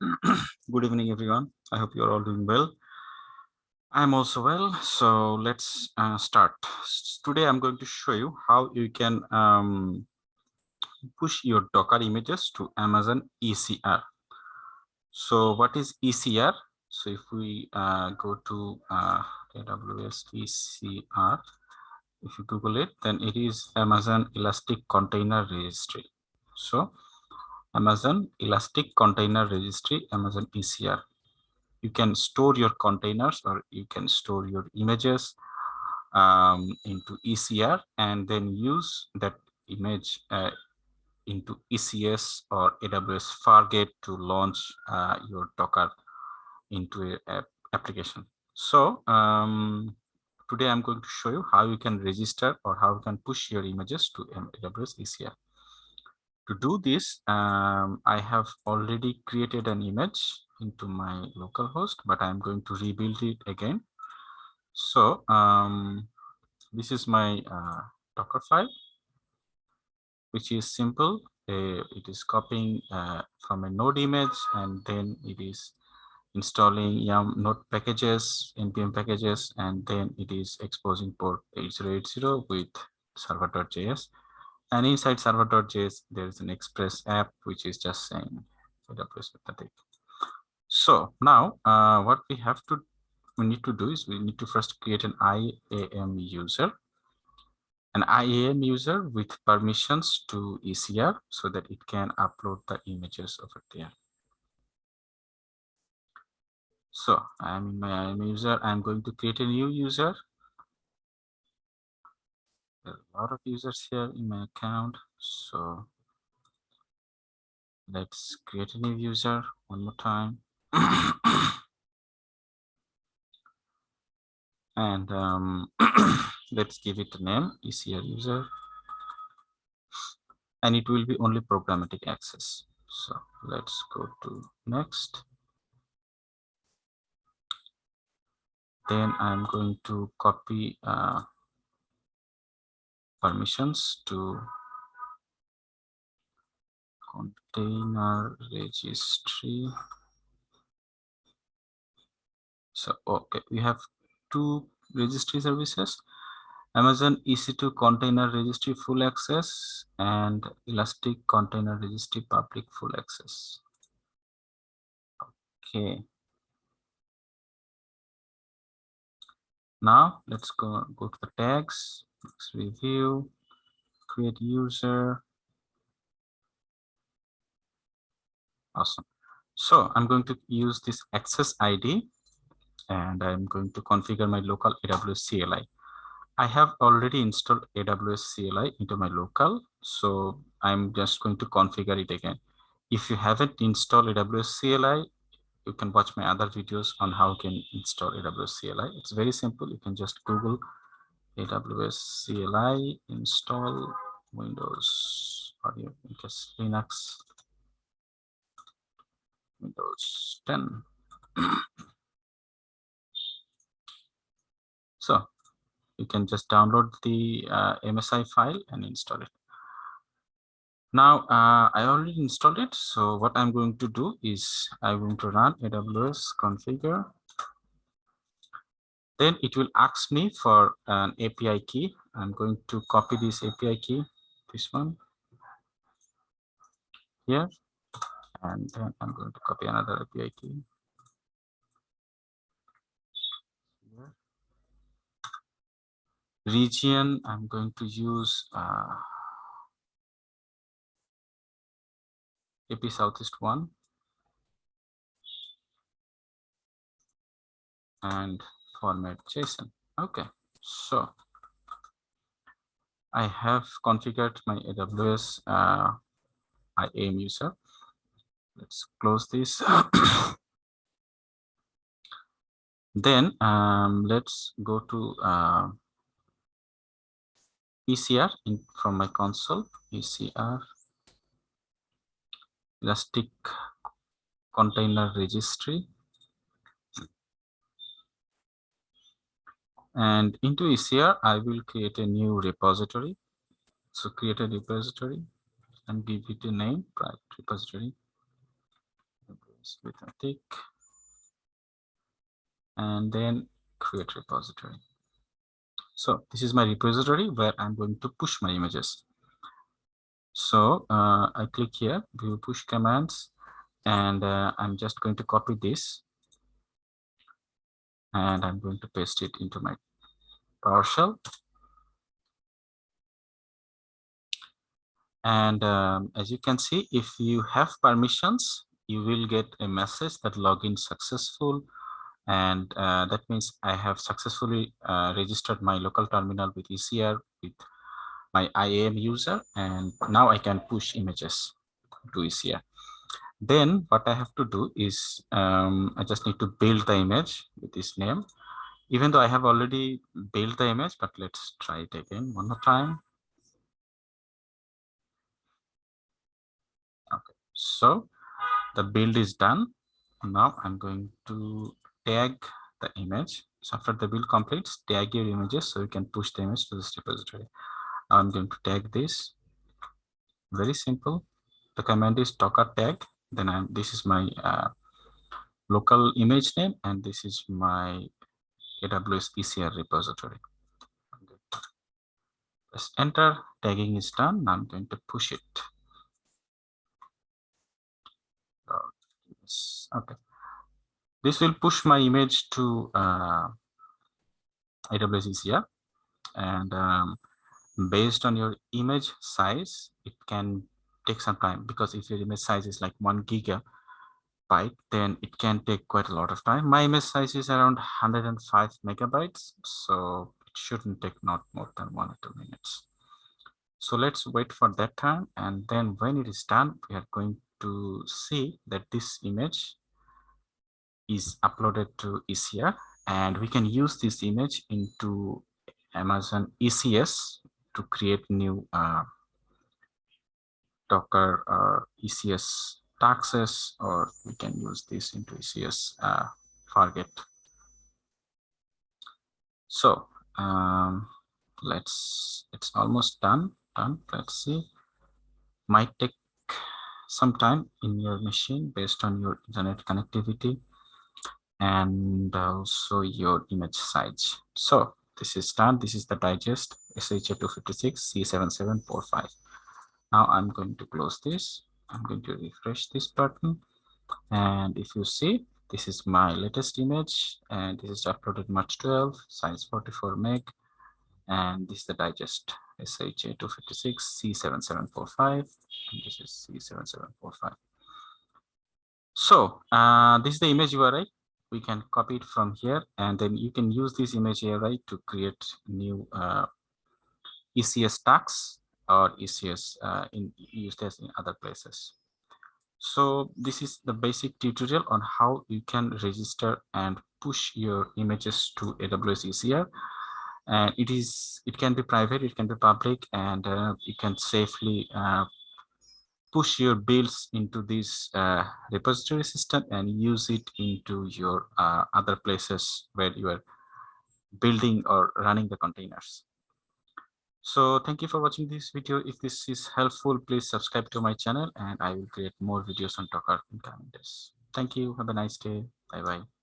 Good evening, everyone. I hope you're all doing well. I'm also well, so let's uh, start. Today, I'm going to show you how you can um, push your Docker images to Amazon ECR. So what is ECR? So if we uh, go to uh, AWS ECR, if you Google it, then it is Amazon Elastic Container Registry. So Amazon Elastic Container Registry, Amazon ECR. You can store your containers or you can store your images um, into ECR and then use that image uh, into ECS or AWS Fargate to launch uh, your Docker into a, application. So um, today I'm going to show you how you can register or how you can push your images to AWS ECR. To do this, um, I have already created an image into my local host, but I'm going to rebuild it again. So um, this is my uh, Docker file, which is simple. Uh, it is copying uh, from a node image and then it is installing yum node packages, npm packages, and then it is exposing port 8080 with server.js. And inside server.js, there is an express app, which is just saying AWS pathetic. So now uh, what we have to, we need to do is we need to first create an IAM user, an IAM user with permissions to ECR so that it can upload the images over there. So I'm in my IAM user. I'm going to create a new user a lot of users here in my account so let's create a new user one more time. And um, let's give it a name ECR user. And it will be only programmatic access. So let's go to next. Then I'm going to copy uh, permissions to container registry. So okay we have two registry services amazon ec2 container registry full access and elastic container registry public full access. Okay. Now let's go go to the tags Let's review, create user. Awesome. So I'm going to use this access ID and I'm going to configure my local AWS CLI. I have already installed AWS CLI into my local, so I'm just going to configure it again. If you haven't installed AWS CLI, you can watch my other videos on how you can install AWS CLI. It's very simple. You can just Google AWS CLI install Windows audio case Linux Windows 10. so you can just download the uh, MSI file and install it. Now uh, I already installed it. So what I'm going to do is I'm going to run AWS configure then it will ask me for an API key. I'm going to copy this API key, this one here, and then I'm going to copy another API key. Region, I'm going to use uh, AP Southeast one. And format JSON. Okay, so I have configured my AWS uh, IAM user. Let's close this. then um, let's go to uh, ECR in, from my console, ECR Elastic Container Registry. And into ECR, I will create a new repository. So create a repository and give it a name, private repository. with a tick and then create repository. So this is my repository where I'm going to push my images. So uh, I click here, view push commands, and uh, I'm just going to copy this and I'm going to paste it into my PowerShell. And um, as you can see, if you have permissions, you will get a message that login successful. And uh, that means I have successfully uh, registered my local terminal with ECR with my IAM user. And now I can push images to ECR. Then what I have to do is um, I just need to build the image with this name. Even though I have already built the image, but let's try it again one more time. Okay, so the build is done. Now I'm going to tag the image. So after the build completes, tag your images so you can push the image to this repository. I'm going to tag this. Very simple. The command is docker tag then I'm, this is my uh, local image name and this is my AWS ECR repository. Press enter, tagging is done. Now I'm going to push it. Okay. This will push my image to uh, AWS ECR and um, based on your image size, it can take some time because if your image size is like one gigabyte, then it can take quite a lot of time. My image size is around 105 megabytes, so it shouldn't take not more than one or two minutes. So let's wait for that time. And then when it is done, we are going to see that this image is uploaded to ECR and we can use this image into Amazon ECS to create new uh, Docker or ECS tasks, or we can use this into ECS uh, Fargate. So um, let's, it's almost done, done. Let's see, might take some time in your machine based on your internet connectivity and also your image size. So this is done. This is the digest SHA256 C7745. Now I'm going to close this. I'm going to refresh this button. And if you see, this is my latest image and this is uploaded March 12, size 44 meg. And this is the digest SHA256 C7745. And this is C7745. So uh, this is the image URI. We can copy it from here and then you can use this image URI to create new uh, ECS tags or ECS uh, in used as in other places. So this is the basic tutorial on how you can register and push your images to AWS ECR. And it is it can be private, it can be public, and uh, you can safely uh, push your builds into this uh, repository system and use it into your uh, other places where you are building or running the containers. So thank you for watching this video. If this is helpful, please subscribe to my channel and I will create more videos on Docker in coming days. Thank you. Have a nice day. Bye bye.